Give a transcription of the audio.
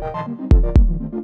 you